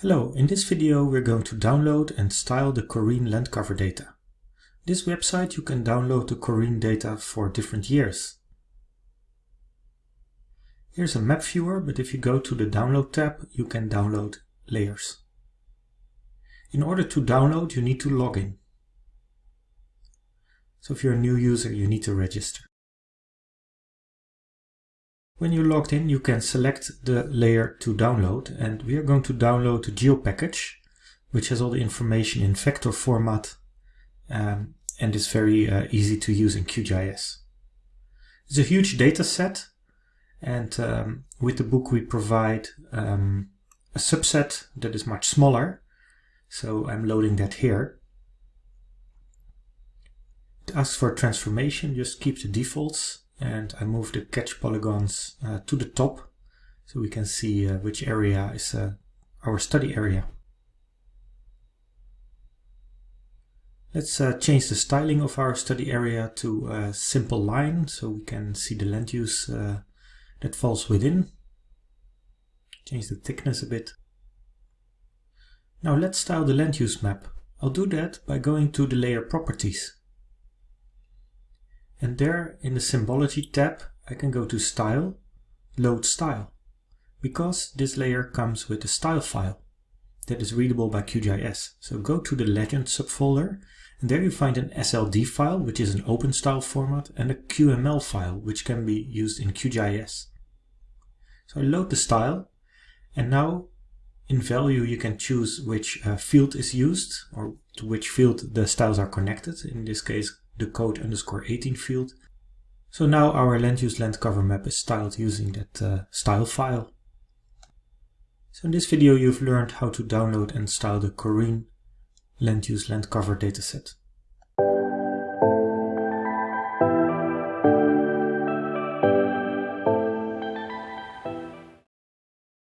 Hello, in this video we're going to download and style the Corine land cover data. This website you can download the Corine data for different years. Here's a map viewer, but if you go to the download tab you can download layers. In order to download you need to log in. So if you're a new user you need to register. When you're logged in, you can select the layer to download, and we are going to download the geo package, which has all the information in vector format um, and is very uh, easy to use in QGIS. It's a huge data set, and um, with the book we provide um, a subset that is much smaller, so I'm loading that here. It asks for transformation, just keep the defaults and I move the catch polygons uh, to the top so we can see uh, which area is uh, our study area. Let's uh, change the styling of our study area to a simple line so we can see the land use uh, that falls within. Change the thickness a bit. Now let's style the land use map. I'll do that by going to the layer properties. And there in the Symbology tab, I can go to Style, Load Style, because this layer comes with a style file that is readable by QGIS. So go to the Legend subfolder, and there you find an SLD file, which is an open style format, and a QML file, which can be used in QGIS. So I load the style, and now in value you can choose which uh, field is used, or to which field the styles are connected. In this case, the code underscore 18 field. So now our land use land cover map is styled using that uh, style file. So in this video you've learned how to download and style the Corine land use land cover dataset.